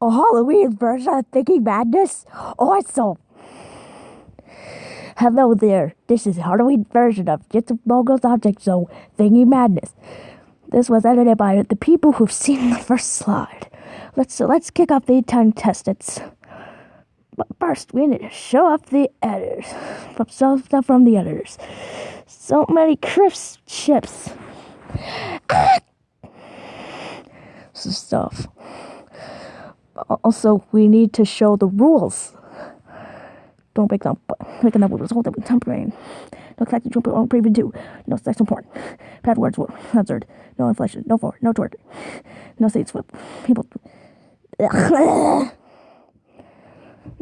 a Halloween version of Thinking Madness? Awesome! Hello there, this is Halloween version of the Mogul's Object Show Thinking Madness. This was edited by the people who've seen the first slide. Let's let's kick off the contestants. But first, we need to show off the editors. Some stuff from the editors. So many crisp chips. Ah! Stuff. Also, we need to show the rules. Don't break them, but making up rules. Hold up, temporary. No sexy jump on preview two. No sexual porn. Bad words were censored. No inflation. No for. No torture. No seats with people. now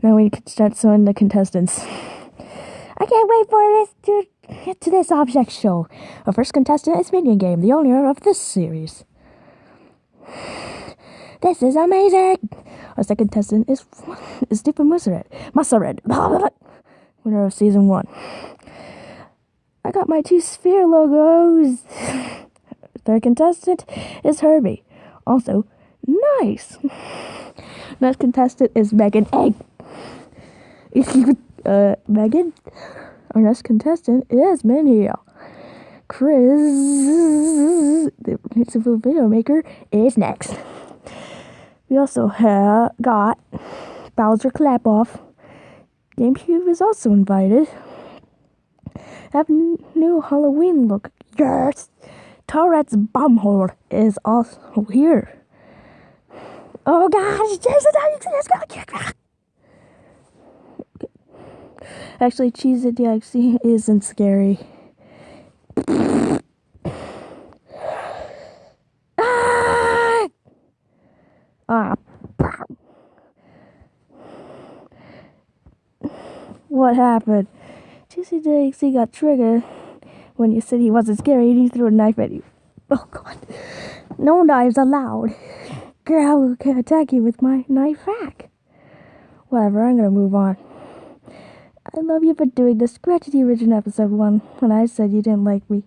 we can start showing the contestants. I can't wait for this to get to this object show. Our first contestant is Minion Game, the owner of this series. This is amazing! Our second contestant is, is Stephen Mussered. Mussered. Winner of season one. I got my two sphere logos. Third contestant is Herbie. Also, nice. Next contestant is Megan Egg. uh, Megan. Our next contestant is Minnie. Chris, the principal video maker, is next. We also have got Bowser Clapoff. GameCube is also invited. Have new Halloween look. Yes! Tourette's Bumhole is also here. Oh gosh, Jason. Actually, Cheese It Galaxy isn't scary. Ah. What happened? Juicy Dixie got triggered when you said he wasn't scary and he threw a knife at you. Oh god. No knives allowed. Girl can attack you with my knife back. Whatever, I'm gonna move on. I love you for doing this. Scratch the original episode one when I said you didn't like me.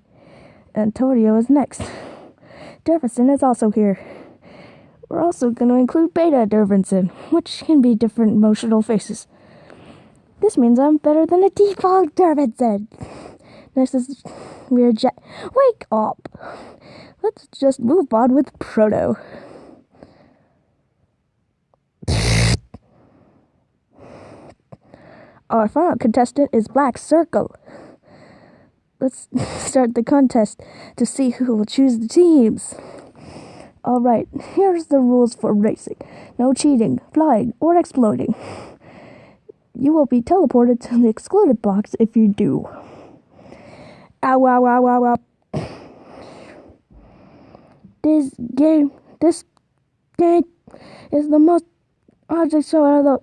Antonio is next. Jefferson is also here. We're also going to include Beta Dervinson, which can be different emotional faces. This means I'm better than a default Dervinson. Next is weird jet. Wake up! Let's just move on with Proto. Our final contestant is Black Circle. Let's start the contest to see who will choose the teams. Alright, here's the rules for racing. No cheating, flying, or exploiting. You will be teleported to the excluded box if you do. Ow, ow, ow, ow, ow. This game, this game is the most object show out of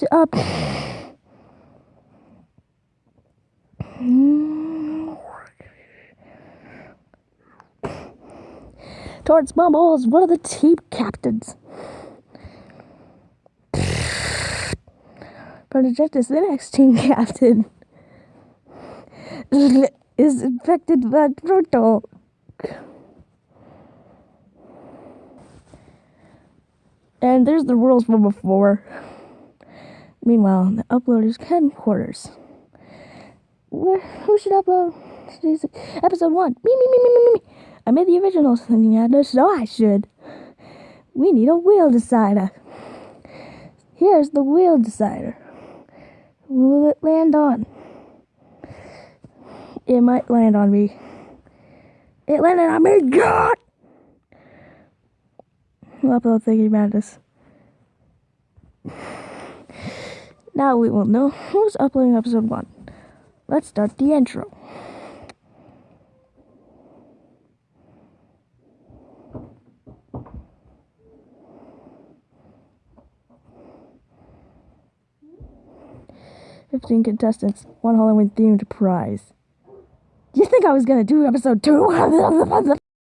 the, uh, up. Towards Bubbles, one of the team captains. Project is the next team captain. is infected by Proto. And there's the rules from before. Meanwhile, the uploader's headquarters. Where, who should upload? today's Episode 1. Me, me, me, me, me, me. I made the original Indiana, so I should. We need a wheel decider. Here's the wheel decider. Will it land on? It might land on me. It landed on me, God! Upload thinking this. Now we will know who's uploading episode 1. Let's start the intro. Fifteen contestants, one Halloween themed prize. You think I was gonna do episode two?